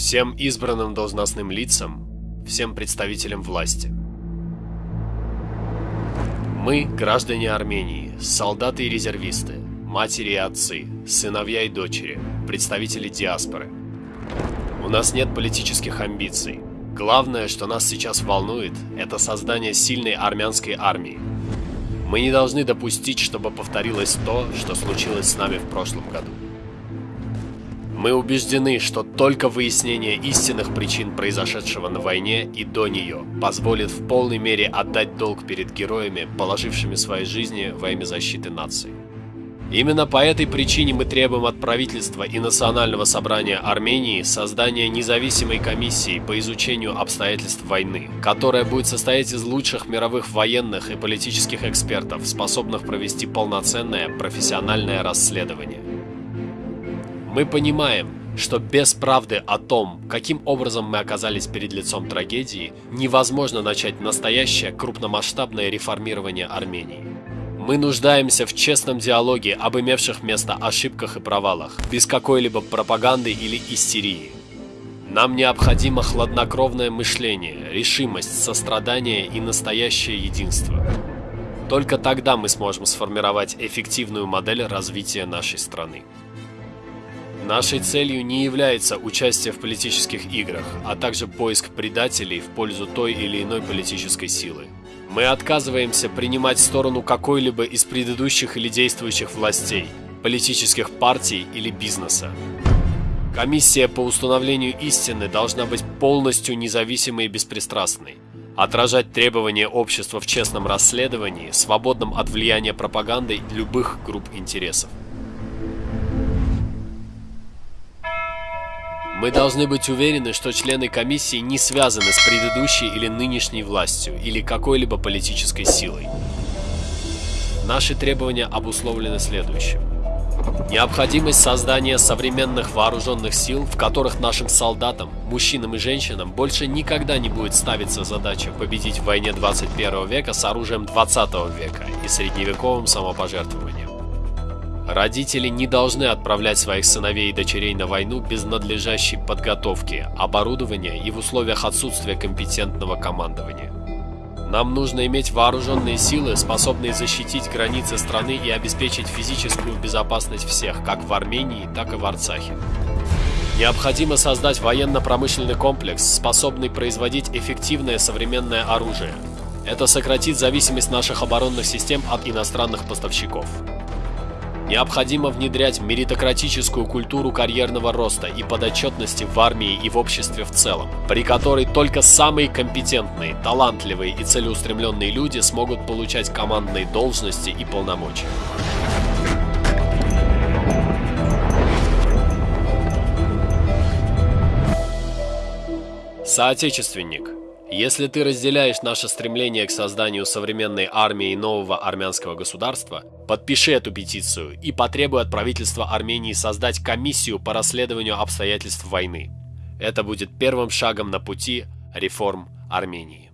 всем избранным должностным лицам, всем представителям власти. Мы, граждане Армении, солдаты и резервисты, матери и отцы, сыновья и дочери, представители диаспоры. У нас нет политических амбиций. Главное, что нас сейчас волнует, это создание сильной армянской армии. Мы не должны допустить, чтобы повторилось то, что случилось с нами в прошлом году. Мы убеждены, что только выяснение истинных причин произошедшего на войне и до нее позволит в полной мере отдать долг перед героями, положившими свои жизни во имя защиты нации. Именно по этой причине мы требуем от правительства и Национального собрания Армении создания независимой комиссии по изучению обстоятельств войны, которая будет состоять из лучших мировых военных и политических экспертов, способных провести полноценное профессиональное расследование. Мы понимаем, что без правды о том, каким образом мы оказались перед лицом трагедии, невозможно начать настоящее крупномасштабное реформирование Армении. Мы нуждаемся в честном диалоге об имевших место ошибках и провалах, без какой-либо пропаганды или истерии. Нам необходимо хладнокровное мышление, решимость, сострадание и настоящее единство. Только тогда мы сможем сформировать эффективную модель развития нашей страны. Нашей целью не является участие в политических играх, а также поиск предателей в пользу той или иной политической силы. Мы отказываемся принимать сторону какой-либо из предыдущих или действующих властей, политических партий или бизнеса. Комиссия по установлению истины должна быть полностью независимой и беспристрастной, отражать требования общества в честном расследовании, свободном от влияния пропаганды любых групп интересов. Мы должны быть уверены, что члены комиссии не связаны с предыдущей или нынешней властью или какой-либо политической силой. Наши требования обусловлены следующим. Необходимость создания современных вооруженных сил, в которых нашим солдатам, мужчинам и женщинам больше никогда не будет ставиться задача победить в войне 21 века с оружием 20 века и средневековым самопожертвованием. Родители не должны отправлять своих сыновей и дочерей на войну без надлежащей подготовки, оборудования и в условиях отсутствия компетентного командования. Нам нужно иметь вооруженные силы, способные защитить границы страны и обеспечить физическую безопасность всех, как в Армении, так и в Арцахе. Необходимо создать военно-промышленный комплекс, способный производить эффективное современное оружие. Это сократит зависимость наших оборонных систем от иностранных поставщиков. Необходимо внедрять меритократическую культуру карьерного роста и подотчетности в армии и в обществе в целом, при которой только самые компетентные, талантливые и целеустремленные люди смогут получать командные должности и полномочия. Соотечественник – если ты разделяешь наше стремление к созданию современной армии нового армянского государства, подпиши эту петицию и потребуй от правительства Армении создать комиссию по расследованию обстоятельств войны. Это будет первым шагом на пути реформ Армении.